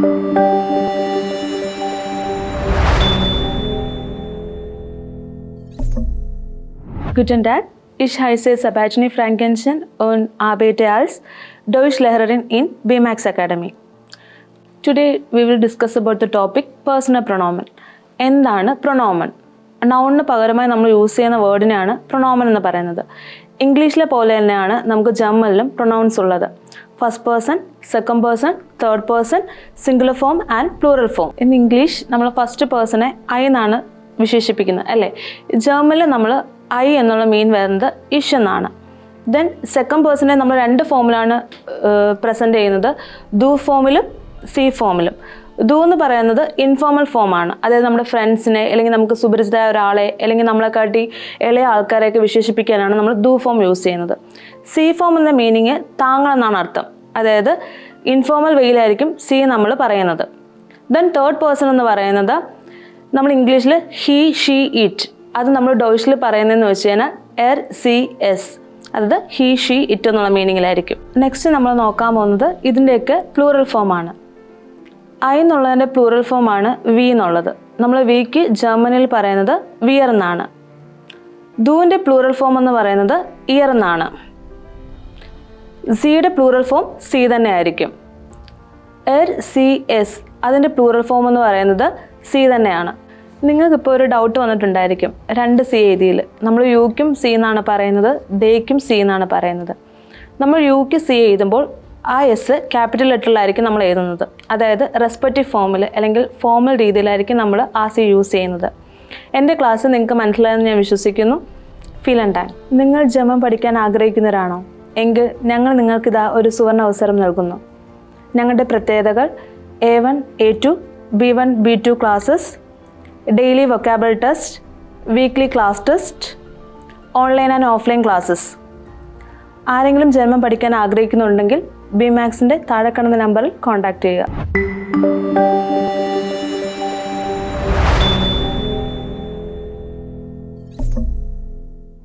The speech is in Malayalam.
Guten Tag, ich heiße Sabajni Frankenstein und arbeite als Deutschlehrerin in BMAX Academy. Today we will discuss about the topic personal pronomen. എന്താണ് പ്രൊണോമൻ നൗണിന് പകരമായി നമ്മൾ യൂസ് ചെയ്യുന്ന വേർഡിനെയാണ് പ്രൊണോമൻ എന്ന് പറയുന്നത് ഇംഗ്ലീഷിലെ പോലെ തന്നെയാണ് നമുക്ക് ജമ്മലിലും പ്രൊണൗൺസ് ഉള്ളത് first person second person third person singular form and plural form in English നമ്മൾ ഫസ്റ്റ് പേഴ്സണെ ഐ എന്നാണ് വിശേഷിപ്പിക്കുന്നത് അല്ലേ? ജർമ്മനിൽ നമ്മൾ ഐ എന്നുള്ള മീൻ വരുന്നത് ഇഷ് എന്നാണ്. ദെൻ സെക്കൻഡ് പേഴ്സണെ നമ്മൾ രണ്ട് ഫോമിലാണ് പ്രസന്റ് ചെയ്യുന്നത്. ദു ഫോമിലും സി ഫോമിലും ദു എന്ന് പറയുന്നത് ഇൻഫോർമൽ ഫോമാണ് അതായത് നമ്മുടെ ഫ്രണ്ട്സിനെ അല്ലെങ്കിൽ നമുക്ക് സുപരിചിതമായ ഒരാളെ അല്ലെങ്കിൽ നമ്മളെക്കാട്ടി ഇളയ ആൾക്കാരെയൊക്കെ വിശേഷിപ്പിക്കാനാണ് നമ്മൾ ദു ഫോം യൂസ് ചെയ്യുന്നത്. സി ഫോം എന്ന മീനിങ് താങ്കൾ എന്നാണ് അർത്ഥം. അതായത് ഇൻഫോർമൽ വെയിലായിരിക്കും സി നമ്മൾ പറയുന്നത്. ദെൻ തേർഡ് പേഴ്സൺ എന്ന് പറയുന്നത് നമ്മൾ ഇംഗ്ലീഷിൽ ഹി ഷീ ഇറ്റ് അത് നമ്മൾ ഡോയിഷിൽ പറയുന്നതെന്ന് വെച്ച് കഴിഞ്ഞാൽ എർ സി എസ് അതായത് ഹി ഷീ ഇറ്റ് എന്നുള്ള മീനിങ്ങിലായിരിക്കും നെക്സ്റ്റ് നമ്മൾ നോക്കാൻ പോകുന്നത് ഇതിന്റെയൊക്കെ പ്ലൂറൽ ഫോമാണ് ഐ എന്നുള്ളതിന്റെ പ്ലൂറൽ ഫോമാണ് വി എന്നുള്ളത്. നമ്മൾ വിക്ക് ജർമ്മനിയിൽ പറയുന്നത് വിയർ എന്നാണ്. ദൂവിന്റെ പ്ലൂറൽ ഫോം എന്ന് പറയുന്നത് ഇയർ എന്നാണ്. സിയുടെ പ്ലൂറൽ ഫോം സി തന്നെ ആയിരിക്കും. എർ സി എസ് അതിന്റെ പ്ലൂറൽ ഫോം എന്ന് പറയുന്നത് സി തന്നെയാണ്. നിങ്ങൾക്കിപ്പോൾ ഒരു ഡൗട്ട് വന്നിട്ടുണ്ടായിരിക്കും. രണ്ട് സി എഴുതിയിൽ നമ്മൾ യുക്കും സി എന്നാണ് പറയുന്നത് ദേക്കും സി എന്നാണ് പറയുന്നത്. നമ്മൾ യുക്ക് സി എഴുതുമ്പോൾ ആ എസ് ക്യാപിറ്റൽ ലെറ്ററിലായിരിക്കും നമ്മൾ എഴുതുന്നത്. അതായത് റെസ്പെക്റ്റീവ് ഫോമിൽ അല്ലെങ്കിൽ ഫോമൽ രീതിയിലായിരിക്കും നമ്മൾ ആ സി യൂസ് ചെയ്യുന്നത്. എന്റെ ക്ലാസ് നിങ്ങൾക്ക് മനസ്സിലായെന്ന് ഞാൻ വിശ്വസിക്കുന്നു. ഫീൽ ആൻഡ് ടൈം നിങ്ങൾ ജമം പഠിക്കാൻ ആഗ്രഹിക്കുന്നവരാണോ? എങ്കിൽ ഞങ്ങൾ നിങ്ങൾക്കിതാ ഒരു സുവർണ അവസരം നൽകുന്നു. ഞങ്ങളുടെ പ്രത്യേകതകൾ A one A two B one B two classes daily vocable test weekly class test online and offline classes ആരെങ്കിലും ജർമ്മൻ പഠിക്കാൻ ആഗ്രഹിക്കുന്നുണ്ടെങ്കിൽ ബി മാക്സിന്റെ താഴെ കാണുന്ന നമ്പറിൽ കോൺടാക്റ്റ് ചെയ്യുക.